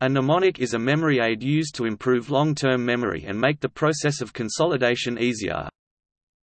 A mnemonic is a memory aid used to improve long-term memory and make the process of consolidation easier.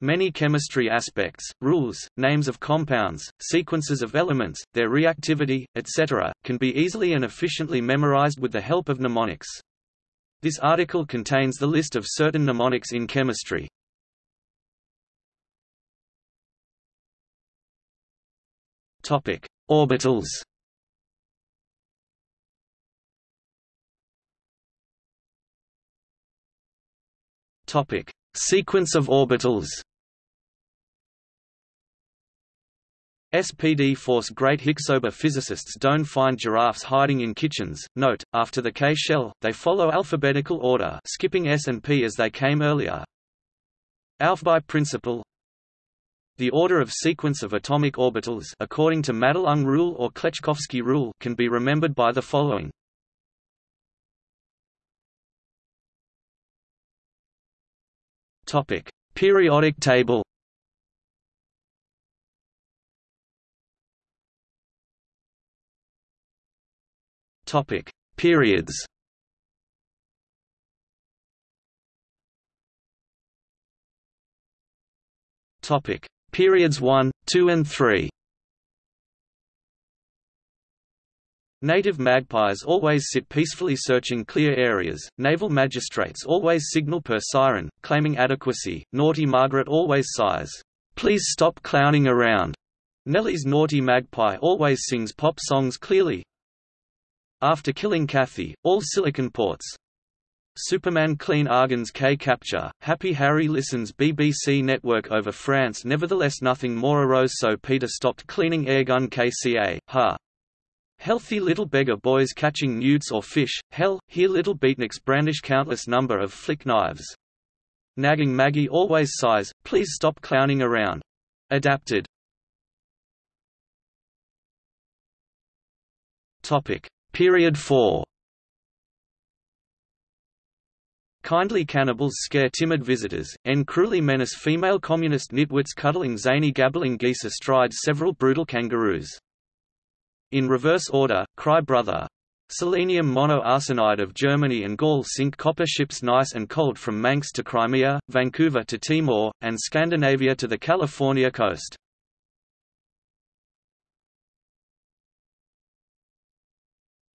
Many chemistry aspects, rules, names of compounds, sequences of elements, their reactivity, etc., can be easily and efficiently memorized with the help of mnemonics. This article contains the list of certain mnemonics in chemistry. Topic: Orbitals. Topic: Sequence of orbitals. SPD force Great Hicksober physicists don't find giraffes hiding in kitchens. Note, after the K shell, they follow alphabetical order skipping S and P as they came earlier. Aufbau principle The order of sequence of atomic orbitals according to Madelung rule or Kleczkowski rule can be remembered by the following. Topic: Periodic table. Topic: Periods. Topic: Periods 1, 2 and 3. Native magpies always sit peacefully searching clear areas, naval magistrates always signal per siren, claiming adequacy, naughty Margaret always sighs, "'Please stop clowning around'". Nellie's naughty magpie always sings pop songs clearly. After killing Kathy, all silicon ports. Superman clean Argon's K capture, Happy Harry listens BBC network over France nevertheless nothing more arose so Peter stopped cleaning airgun KCA, ha. Healthy little beggar boys catching newts or fish, hell, here little beatniks brandish countless number of flick knives. Nagging Maggie always sighs, please stop clowning around. Adapted. Topic. Period 4 Kindly cannibals scare timid visitors, and cruelly menace female communist nitwits cuddling zany gabbling geese astride several brutal kangaroos. In reverse order, Cry Brother. Selenium monoarsenide of Germany and Gaul sink copper ships nice and cold from Manx to Crimea, Vancouver to Timor, and Scandinavia to the California coast.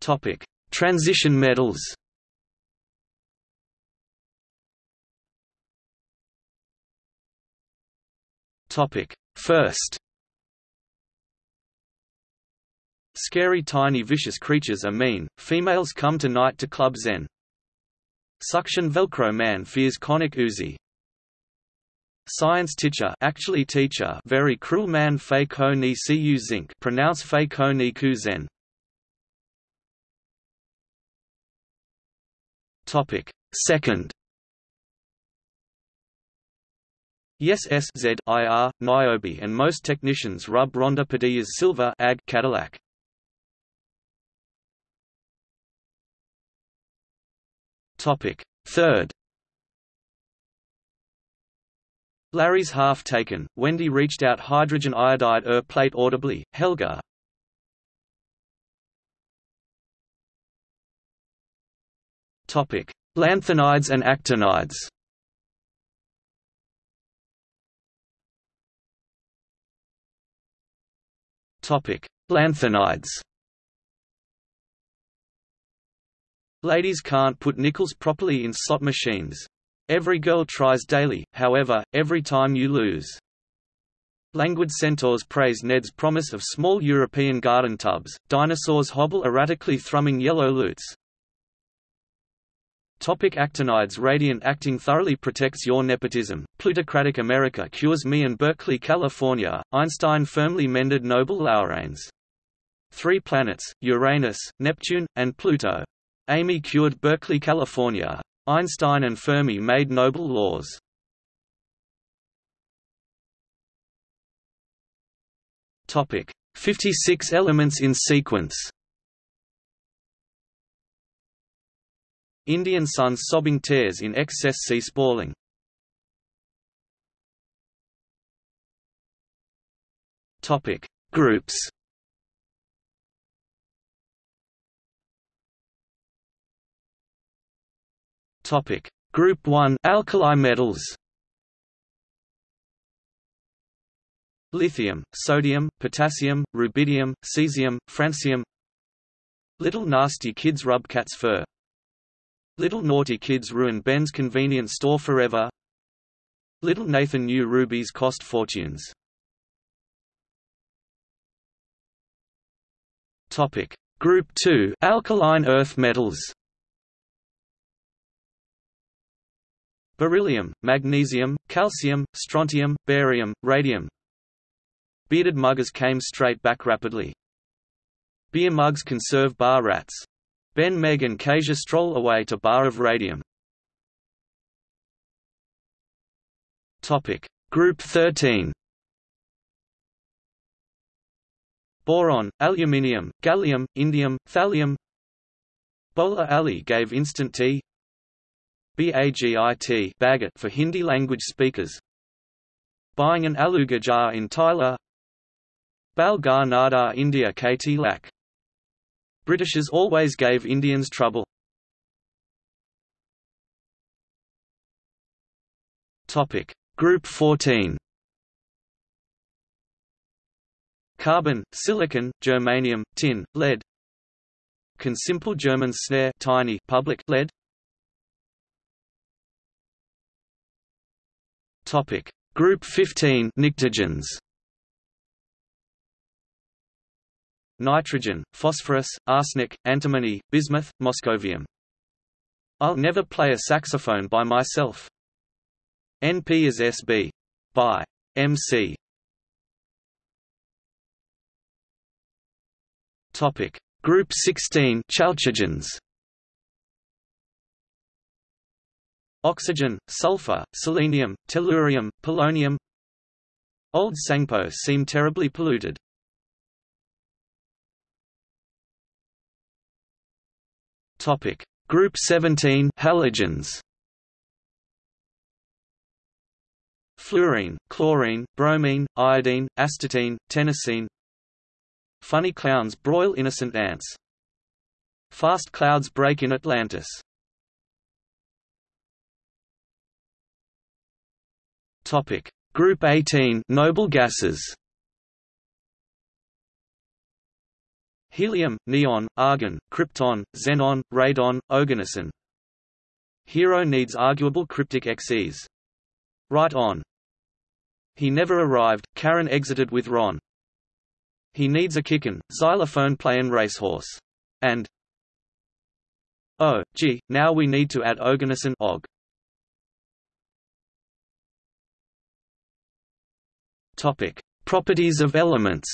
Topic: Transition metals. Topic: First Scary tiny vicious creatures are mean, females come tonight to Club Zen. Suction Velcro man fears conic Uzi. Science teacher actually teacher very cruel man fei ko ni zinc pronounce fei ko ni ku zen. Topic Second Yes S Z IR, Niobe and most technicians rub Ronda Padilla's silver ag Cadillac. Topic. Third Larry's half taken, Wendy reached out hydrogen iodide er plate audibly, Helga. Topic: Lanthanides and actinides. Topic: Lanthanides. Ladies can't put nickels properly in slot machines. Every girl tries daily, however, every time you lose. Languid centaurs praise Ned's promise of small European garden tubs, dinosaurs hobble erratically thrumming yellow lutes. Topic actinides Radiant acting thoroughly protects your nepotism, plutocratic America cures me and Berkeley California, Einstein firmly mended Noble laureanes. Three planets, Uranus, Neptune, and Pluto. Amy cured Berkeley, California. Einstein and Fermi made Nobel laws. Topic: 56 elements in sequence. Indian sun's sobbing tears in excess sea spalling. Topic: Groups. Topic: Group 1 Alkali metals. Lithium, sodium, potassium, rubidium, cesium, francium. Little nasty kids rub cat's fur. Little naughty kids ruin Ben's convenience store forever. Little Nathan knew rubies cost fortunes. Topic: Group 2 Alkaline earth metals. Beryllium, magnesium, calcium, strontium, barium, radium. Bearded muggers came straight back rapidly. Beer mugs conserve bar rats. Ben Meg and Kasia stroll away to bar of radium. Topic: Group 13. Boron, aluminium, gallium, indium, thallium. Bola Ali gave instant tea. BAGIT bagot for Hindi language speakers. Buying an aluga jar in Tyler. Balgar Nada India KT Lak. Britishers always gave Indians trouble. Topic: Group 14. Carbon, silicon, germanium, tin, lead. Can simple German snare tiny public lead Topic: Group 15 Pnictogens. Nitrogen, phosphorus, arsenic, antimony, bismuth, moscovium. I'll never play a saxophone by myself. NP is SB. By MC. Topic: Group 16 Chalcogens. Oxygen, sulfur, selenium, tellurium, polonium Old Sangpo seem terribly polluted. Topic: Group 17 halogens. Fluorine, chlorine, bromine, iodine, astatine, tennessine. Funny clowns broil innocent ants. Fast clouds break in Atlantis. Topic: Group 18 Noble gases. Helium, neon, argon, krypton, xenon, radon, oganesson. Hero needs arguable cryptic XEs. Right on. He never arrived, Karen exited with Ron. He needs a kickin', xylophone playin' racehorse. And Oh, gee, now we need to add oganesson og. Topic: Properties of elements.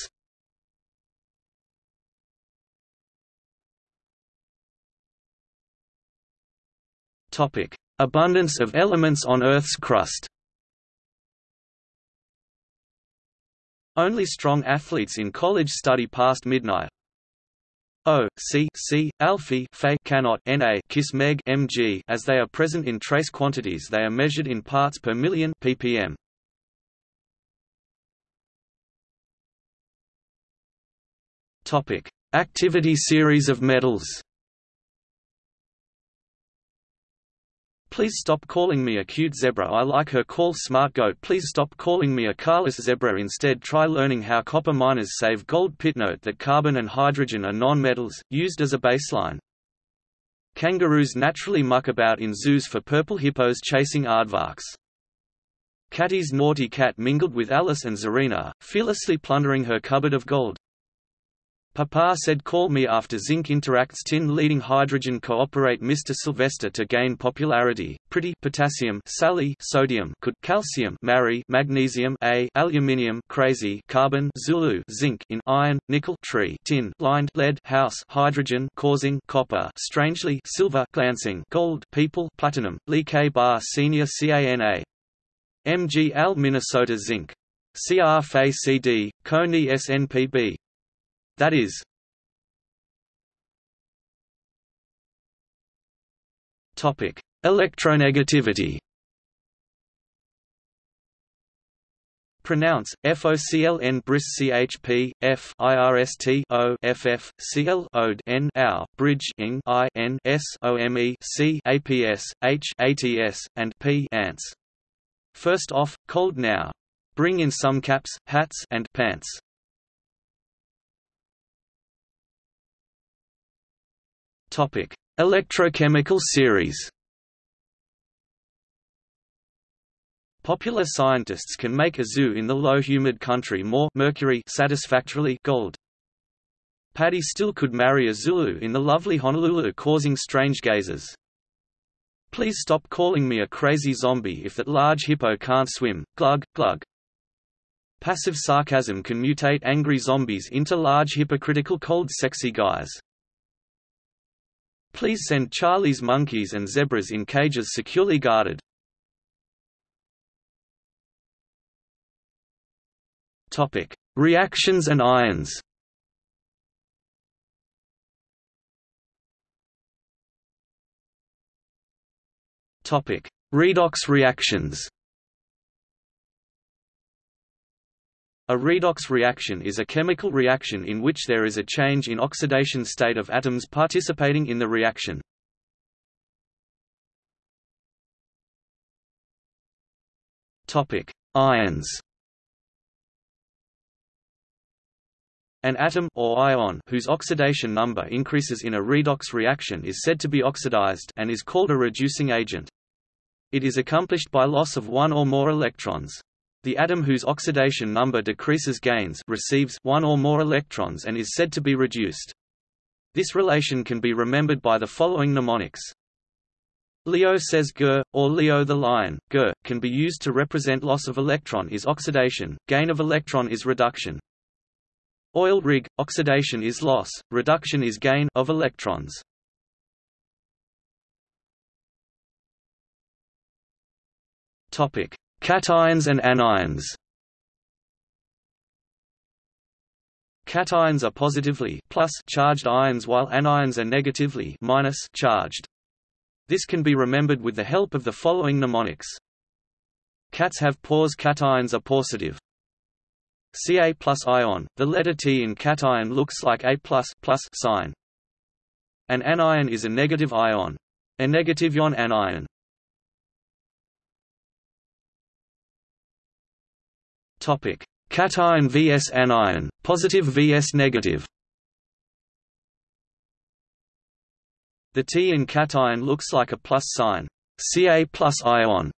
Topic: Abundance of elements on Earth's crust. Only strong athletes in college study past midnight. O, C, C, alpha, Fe cannot Na kiss meg mg as they are present in trace quantities they are measured in parts per million ppm. Topic: Activity series of metals. Please stop calling me a cute zebra I like her call smart goat Please stop calling me a carless zebra instead try learning how copper miners save gold pit note that carbon and hydrogen are non-metals, used as a baseline. Kangaroos naturally muck about in zoos for purple hippos chasing aardvarks. Catty's naughty cat mingled with Alice and Zarina, fearlessly plundering her cupboard of gold. Papa said call me after zinc interacts tin leading hydrogen cooperate Mr. Sylvester to gain popularity, pretty potassium Sally sodium could calcium marry magnesium A aluminium crazy carbon Zulu zinc in iron, nickel tree tin lined lead house hydrogen causing copper strangely silver glancing gold people platinum Lee K bar senior CANA MG Al Minnesota zinc. CR Fe CD, Coney SNPB that is Topic: Electronegativity. Pronounce FOCLN BRIS CHP O Bridge ing I N S OME C APS H ATS and P ants. First off, cold now. Bring in some caps, hats and pants. Topic: Electrochemical series. Popular scientists can make a zoo in the low humid country more mercury satisfactorily gold. Paddy still could marry a Zulu in the lovely Honolulu causing strange gazes. Please stop calling me a crazy zombie if that large hippo can't swim, glug, glug. Passive sarcasm can mutate angry zombies into large hypocritical cold sexy guys. Please send Charlie's monkeys and zebras in cages securely guarded. Topic: Reactions and ions. Topic: Redox reactions. A redox reaction is a chemical reaction in which there is a change in oxidation state of atoms participating in the reaction. Ions. An atom or ion whose oxidation number increases in a redox reaction is said to be oxidized and is called a reducing agent. It is accomplished by loss of one or more electrons. The atom whose oxidation number decreases gains receives one or more electrons and is said to be reduced. This relation can be remembered by the following mnemonics. Leo says Ger, or Leo the lion, Ger, can be used to represent loss of electron is oxidation, gain of electron is reduction. Oil rig, oxidation is loss, reduction is gain of electrons. Topic: Cations and anions. Cations are positively plus charged ions while anions are negatively minus charged. This can be remembered with the help of the following mnemonics. Cats have pores cations are positive. Ca plus ion, the letter T in cation looks like A plus plus sign. An anion is a negative ion. A negative ion anion. Topic: Cation vs anion, positive vs negative. The T in cation looks like a plus sign. Ca plus ion.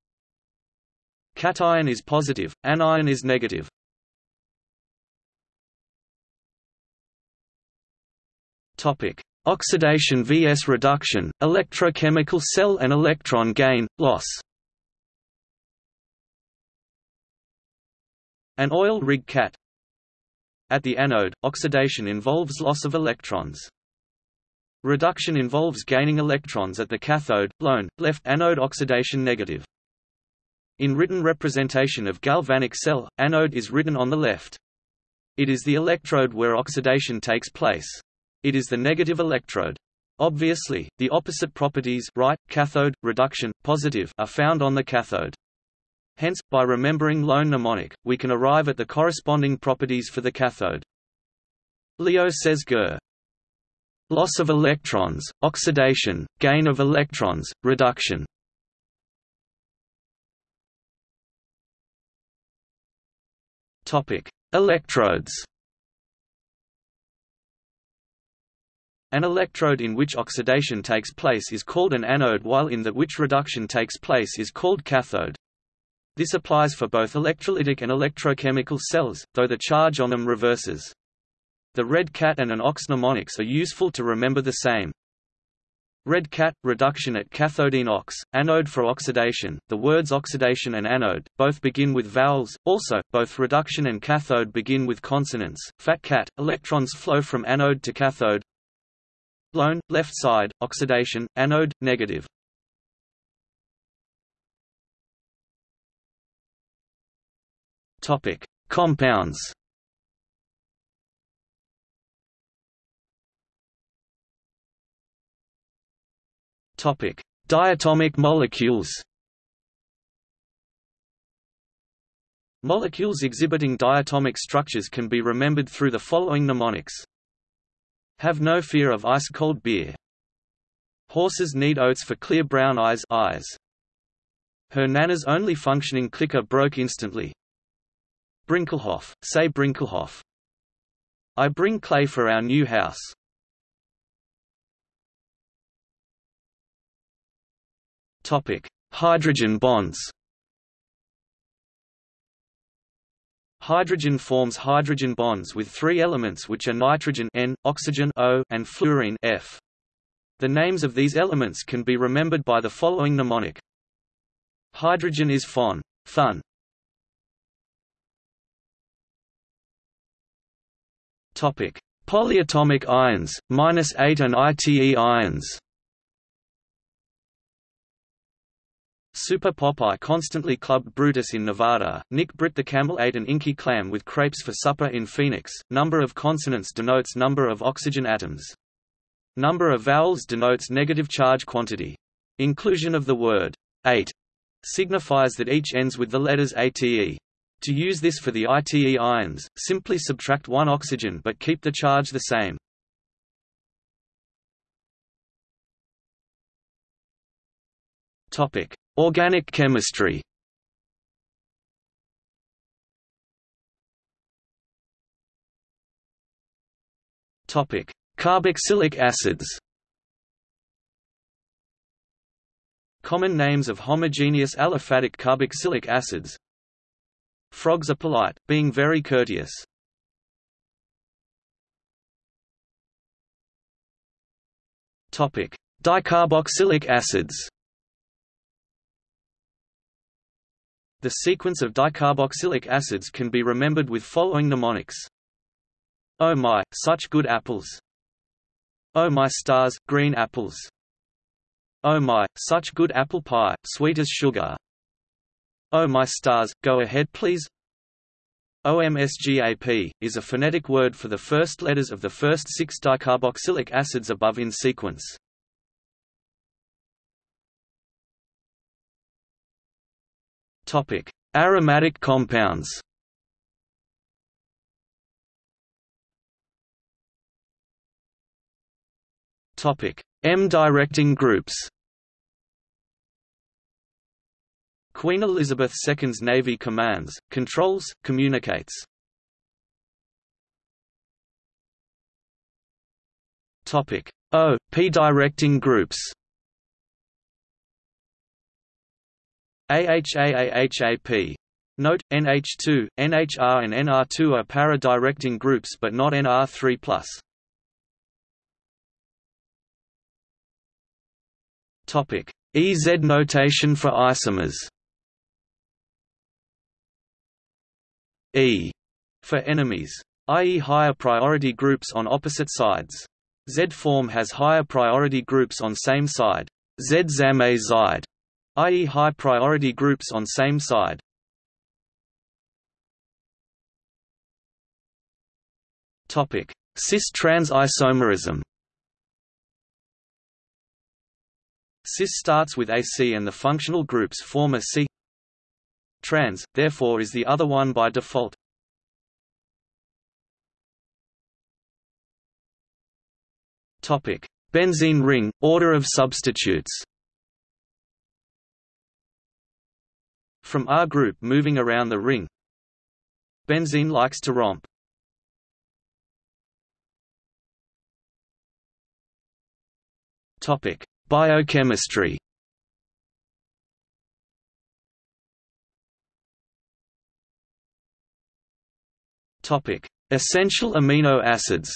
Cation is positive, anion is negative. Topic: Oxidation vs reduction, electrochemical cell and electron gain, loss. An oil rig cat At the anode, oxidation involves loss of electrons. Reduction involves gaining electrons at the cathode, lone, left anode oxidation negative. In written representation of galvanic cell, anode is written on the left. It is the electrode where oxidation takes place. It is the negative electrode. Obviously, the opposite properties right, cathode, reduction, positive are found on the cathode. Hence, by remembering lone mnemonic, we can arrive at the corresponding properties for the cathode. Leo says Ger. Loss of electrons, oxidation, gain of electrons, reduction. Topic: Electrodes. An electrode in which oxidation takes place is called an anode while in that which reduction takes place is called cathode. This applies for both electrolytic and electrochemical cells, though the charge on them reverses. The red cat and an ox mnemonics are useful to remember the same. Red cat, reduction at cathodine ox, anode for oxidation. The words oxidation and anode both begin with vowels. Also, both reduction and cathode begin with consonants. Fat cat, electrons flow from anode to cathode. Lone, left side, oxidation, anode, negative. Topic: Compounds. Topic: Diatomic molecules. Molecules exhibiting diatomic structures can be remembered through the following mnemonics. Have no fear of ice-cold beer. Horses need oats for clear brown eyes eyes. Her nana's only functioning clicker broke instantly. Brinkelhoff, say Brinkelhoff. I bring clay for our new house. Topic: Hydrogen bonds. Hydrogen forms hydrogen bonds with three elements which are nitrogen N, oxygen O, and fluorine F. The names of these elements can be remembered by the following mnemonic. Hydrogen is Fon, Thun. Topic: Polyatomic ions, minus eight and ITE ions. Super Popeye constantly clubbed Brutus in Nevada, Nick Britt the camel ate an inky clam with crepes for supper in Phoenix. Number of consonants denotes number of oxygen atoms. Number of vowels denotes negative charge quantity. Inclusion of the word 8 signifies that each ends with the letters ATE. To use this for the ITE ions, simply subtract one oxygen but keep the charge the same. Topic: Organic chemistry Topic: Carboxylic acids. Common names of homogeneous aliphatic carboxylic acids. Frogs are polite, being very courteous. Topic: Dicarboxylic acids. The sequence of dicarboxylic acids can be remembered with following mnemonics. Oh my, such good apples. Oh my stars, green apples. Oh my, such good apple pie, sweet as sugar. Oh my stars, go ahead please. OMSGAP, is a phonetic word for the first letters of the first six dicarboxylic acids above in sequence. Aromatic compounds. M-directing groups. Queen Elizabeth II's Navy commands, controls, communicates. Topic: O, P-directing groups. AHAAHAP. Note, NH2, NHR and NR2 are para-directing groups but not NR3+. Topic: EZ notation for isomers. E for enemies, i.e. higher priority groups on opposite sides. Z form has higher priority groups on same side. Z zam a zide i.e. high priority groups on same side. Topic: Cis-trans isomerism. Cis starts with AC and the functional groups form a C. Trans, therefore is the other one by default. Benzene ring, order of substitutes. From R group moving around the ring Benzene likes to romp. Biochemistry. Topic: Essential amino acids.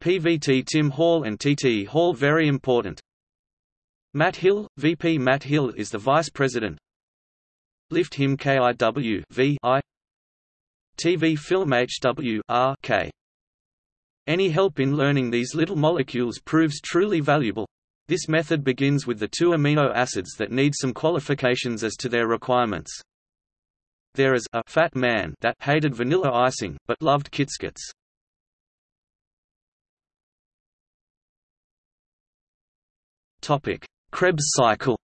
PVT Tim Hall and TT Hall very important. Matt Hill, VP Matt Hill is the Vice President. Lift him KIW v I TV film HW R K. Any help in learning these little molecules proves truly valuable. This method begins with the two amino acids that need some qualifications as to their requirements. There is a fat man that hated vanilla icing, but loved KitKats. Topic: Krebs cycle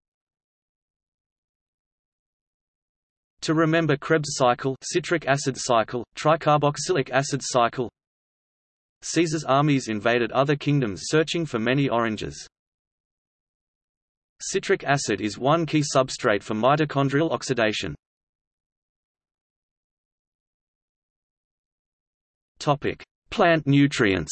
To remember Krebs cycle citric acid cycle, tricarboxylic acid cycle Caesar's armies invaded other kingdoms searching for many oranges. Citric acid is one key substrate for mitochondrial oxidation. Topic: Plant nutrients.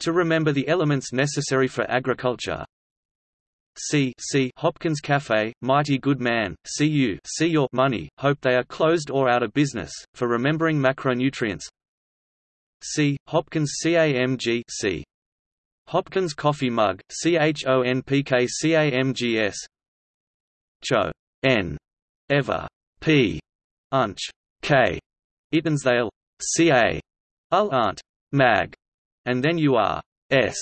To remember the elements necessary for agriculture. C. C. Hopkins Cafe, Mighty Good Man, see you see your money, hope they are closed or out of business, for remembering macronutrients. C. Hopkins CAMG C. Hopkins coffee mug, CHONPKCAMGS Cho. N. Ever. P. Unch. K. Itonsdale. CA. Ul Ant. Mag. And then you are. S.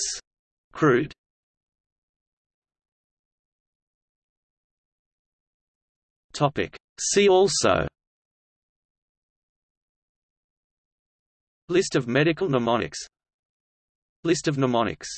Crude. Topic. See also List of medical mnemonics List of mnemonics